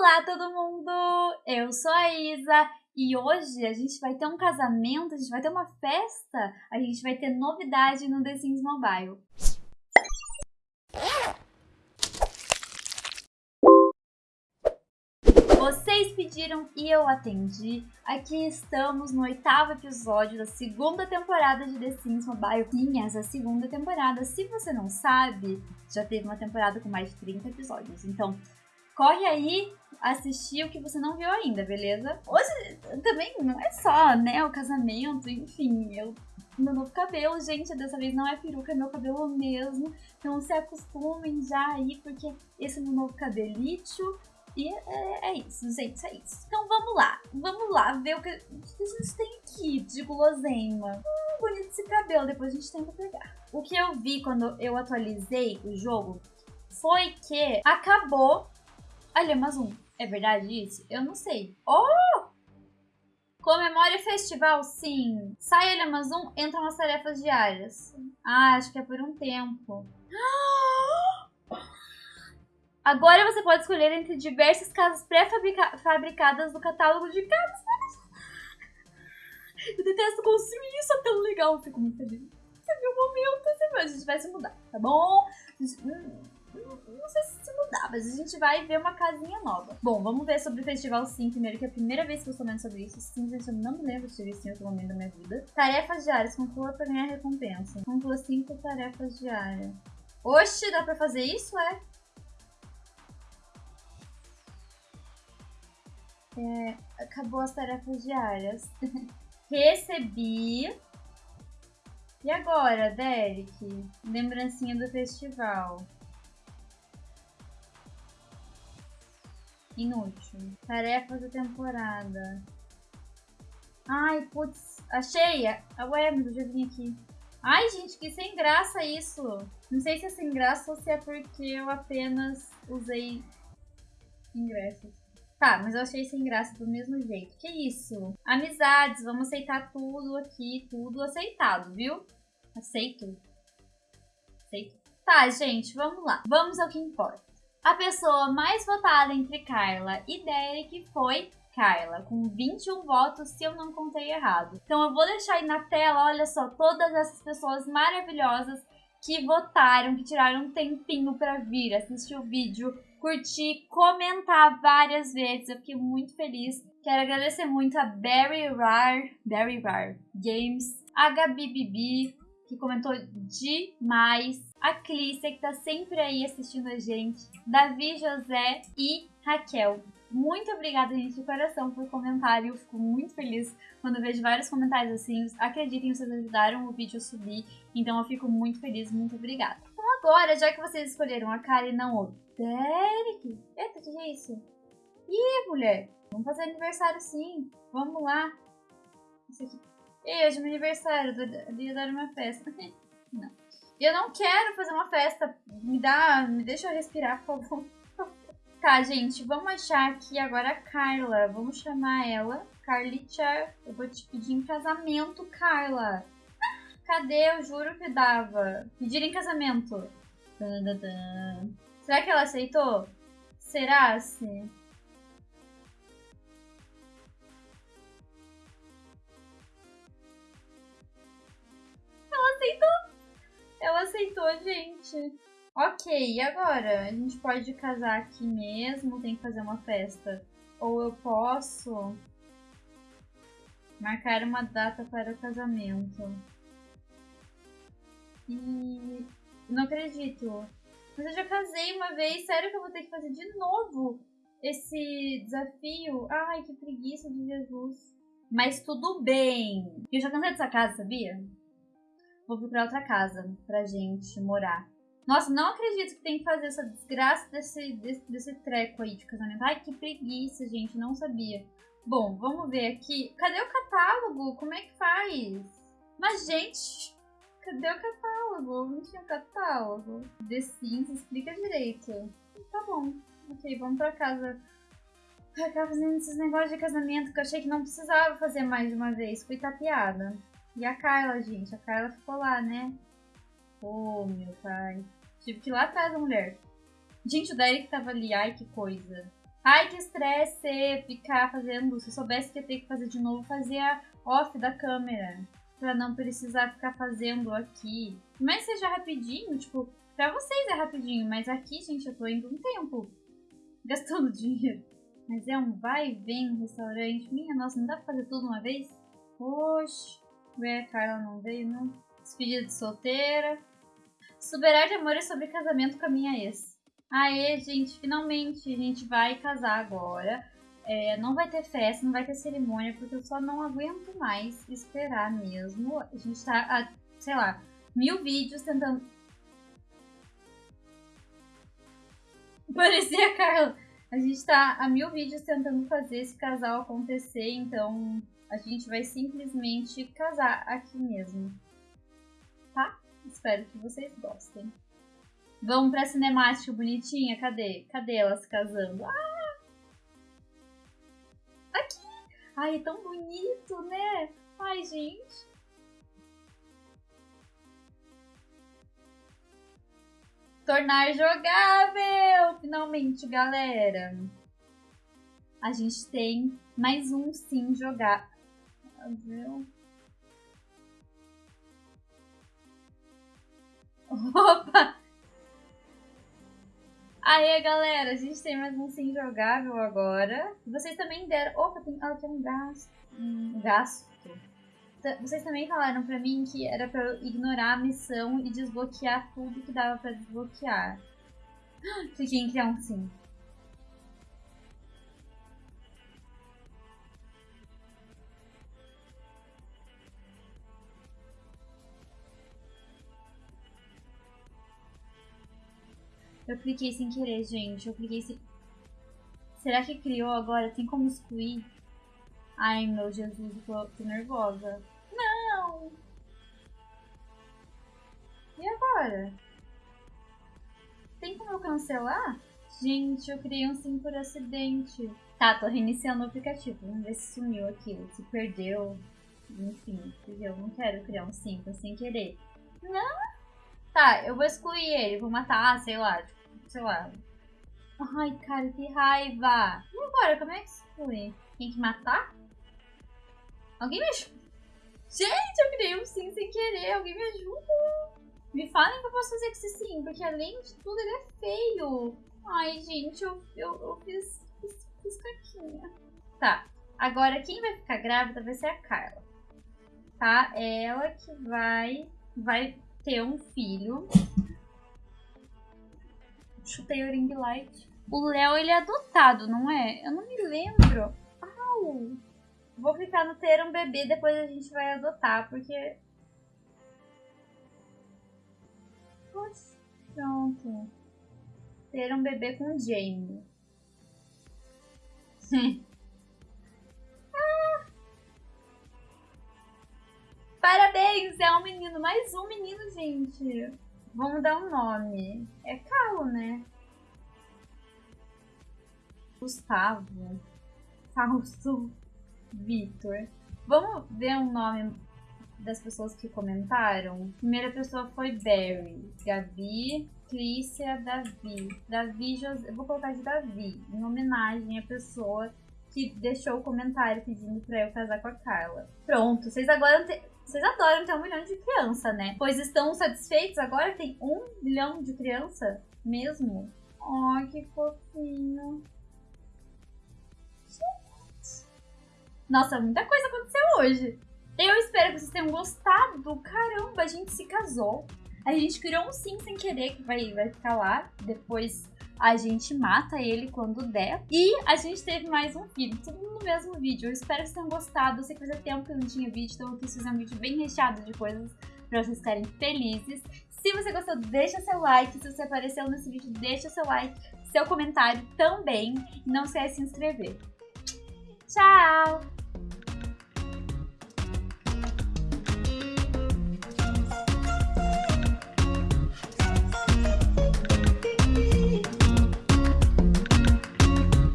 Olá, todo mundo! Eu sou a Isa e hoje a gente vai ter um casamento, a gente vai ter uma festa, a gente vai ter novidade no The Sims Mobile. Vocês pediram e eu atendi. Aqui estamos no oitavo episódio da segunda temporada de The Sims Mobile. Sim, essa segunda temporada. Se você não sabe, já teve uma temporada com mais de 30 episódios. Então, corre aí assistir o que você não viu ainda, beleza? Hoje também não é só, né, o casamento, enfim, eu meu novo cabelo, gente, dessa vez não é peruca, é meu cabelo mesmo. Então se acostumem já aí, porque esse é meu novo cabelito. E é, é, isso, gente, é isso. Então vamos lá, vamos lá ver o que, o que a gente tem aqui de guloseima. Hum, bonito esse cabelo, depois a gente tenta pegar. O que eu vi quando eu atualizei o jogo foi que acabou Olha, mas um. É verdade isso? Eu não sei. Oh! Comemore festival, sim. Sai ele Amazon, entram as tarefas diárias. Ah, acho que é por um tempo. Agora você pode escolher entre diversas casas pré-fabricadas do catálogo de casas. Eu detesto construir isso, é tão legal. Fico muito feliz. Você viu o momento, a gente vai se mudar, tá bom? Hum não sei se mudar, mas a gente vai ver uma casinha nova. Bom, vamos ver sobre o Festival Sim primeiro, que é a primeira vez que eu estou vendo sobre isso. Simplesmente eu não me lembro de ter visto em outro momento da minha vida. Tarefas diárias, conclua para ganhar recompensa. Conclua cinco tarefas diárias. Oxe, dá pra fazer isso, é? É, acabou as tarefas diárias. Recebi. E agora, Derek? Lembrancinha do festival. Inútil. Tarefas da temporada. Ai, putz. Achei! Mas eu já vim aqui. Ai, gente, que sem graça isso. Não sei se é sem graça ou se é porque eu apenas usei ingressos. Tá, mas eu achei sem graça do mesmo jeito. Que isso? Amizades, vamos aceitar tudo aqui, tudo aceitado, viu? Aceito. Aceito. Tá, gente, vamos lá. Vamos ao que importa. A pessoa mais votada entre Carla e Derek foi Carla, com 21 votos, se eu não contei errado. Então eu vou deixar aí na tela, olha só, todas essas pessoas maravilhosas que votaram, que tiraram um tempinho para vir assistir o vídeo, curtir, comentar várias vezes. Eu fiquei muito feliz. Quero agradecer muito a Barry Rar, Barry Rar Games, a Gabi Bibi, que comentou demais. A Clícia, que tá sempre aí assistindo a gente. Davi, José e Raquel. Muito obrigada, gente, de coração, por comentário. Eu fico muito feliz quando vejo vários comentários assim. Acreditem, vocês ajudaram o vídeo a subir. Então eu fico muito feliz, muito obrigada. Então agora, já que vocês escolheram a cara e não o Derek... Eita, que é isso? Ih, mulher, vamos fazer aniversário sim. Vamos lá. Isso aqui Ei, hoje é meu aniversário, eu ia dar uma festa. não. Eu não quero fazer uma festa. Me dá. Me deixa eu respirar, por favor. tá, gente, vamos achar aqui agora a Carla. Vamos chamar ela. Carlitia, eu vou te pedir em casamento, Carla. Cadê? Eu juro que dava. Pedir em casamento. Será que ela aceitou? Será? Sim. Ela aceitou, gente. Ok, e agora? A gente pode casar aqui mesmo? Tem que fazer uma festa? Ou eu posso marcar uma data para o casamento? E não acredito. Mas eu já casei uma vez. Sério que eu vou ter que fazer de novo esse desafio? Ai, que preguiça de Jesus. Mas tudo bem. Eu já cansei dessa casa, sabia? Vou procurar outra casa pra gente morar. Nossa, não acredito que tem que fazer essa desgraça desse, desse, desse treco aí de casamento. Ai, que preguiça, gente, não sabia. Bom, vamos ver aqui. Cadê o catálogo? Como é que faz? Mas, gente, cadê o catálogo? Não tinha catálogo. The Sims, explica direito. Tá bom. Ok, vamos pra casa. Pra cá fazendo esses negócios de casamento que eu achei que não precisava fazer mais de uma vez. Fui tapeada. E a Carla, gente? A Carla ficou lá, né? Oh, meu pai. Tive que ir lá atrás da mulher. Gente, o Derek tava ali. Ai, que coisa. Ai, que estresse ficar fazendo. Se eu soubesse que ia ter que fazer de novo, fazia off da câmera. Pra não precisar ficar fazendo aqui. Mas seja rapidinho, tipo, pra vocês é rapidinho, mas aqui, gente, eu tô indo um tempo gastando dinheiro. Mas é um vai e vem no restaurante. Minha nossa, não dá pra fazer tudo uma vez? Oxe. A Carla não veio, não. Despedida de solteira. Superar de amor sobre casamento com a minha ex. Aê, gente, finalmente a gente vai casar agora. É, não vai ter festa, não vai ter cerimônia, porque eu só não aguento mais esperar mesmo. A gente tá, a, sei lá, mil vídeos tentando. Parecia a Carla. A gente tá a mil vídeos tentando fazer esse casal acontecer, então a gente vai simplesmente casar aqui mesmo. Tá? Espero que vocês gostem. Vamos pra cinemática bonitinha? Cadê? Cadê elas casando? Ah! Aqui! Ai, é tão bonito, né? Ai, gente. Tornar jogável! Finalmente, galera. A gente tem mais um sim jogar. Viu? Opa! Aí, galera, a gente tem mais um sim jogável agora. Vocês também deram... Opa, tem, ah, tem um gasto. Um gasto. Vocês também falaram pra mim que era pra eu ignorar a missão e desbloquear tudo que dava pra desbloquear. Cliquei em criar um sim. Eu cliquei sem querer, gente. Eu cliquei sem... Será que criou agora? Tem como excluir? Ai, meu Jesus, tô, tô nervosa. Não! E agora? Tem como eu cancelar? Gente, eu criei um sim por acidente. Tá, tô reiniciando o aplicativo. Vamos ver se sumiu aquilo, se perdeu. Enfim, eu não quero criar um sim sem querer. Não! Tá, eu vou excluir ele, vou matar, sei lá, tipo, sei lá. Ai, cara, que raiva. E agora, como é que foi? Tem que matar? Alguém me ajuda? Gente, eu criei um sim sem querer. Alguém me ajuda? Me falem que eu posso fazer com esse sim, porque além de tudo ele é feio. Ai, gente, eu, eu, eu fiz, fiz, fiz caquinha. Tá, agora quem vai ficar grávida vai ser a Carla. Tá? Ela que vai, vai ter um filho chutei o ring light. O Léo, ele é adotado, não é? Eu não me lembro. Au! Vou clicar no ter um bebê, depois a gente vai adotar, porque... Pronto. Ter um bebê com Jamie. ah! Parabéns! É um menino. Mais um menino, gente. Vamos dar um nome. É Carlo, né? Gustavo. Fausto. Vitor. Vamos ver o um nome das pessoas que comentaram. Primeira pessoa foi Barry. Gabi, Clícia, Davi. Davi José. Vou colocar de Davi, em homenagem à pessoa que deixou o comentário pedindo pra eu casar com a Carla. Pronto, vocês agora vocês adoram ter um milhão de criança, né? Pois estão satisfeitos agora? Tem um milhão de criança mesmo? Ai, que fofinho. Nossa, muita coisa aconteceu hoje. Eu espero que vocês tenham gostado. Caramba, a gente se casou. A gente criou um sim sem querer que vai, vai ficar lá. Depois a gente mata ele quando der. E a gente teve mais um vídeo, tudo no mesmo vídeo. Eu espero que vocês tenham gostado. Eu sei que fazia tempo que eu não tinha vídeo, então eu quis fazer um vídeo bem recheado de coisas pra vocês ficarem felizes. Se você gostou, deixa seu like. Se você apareceu nesse vídeo, deixa seu like, seu comentário também. E não esquece de se inscrever. Tchau!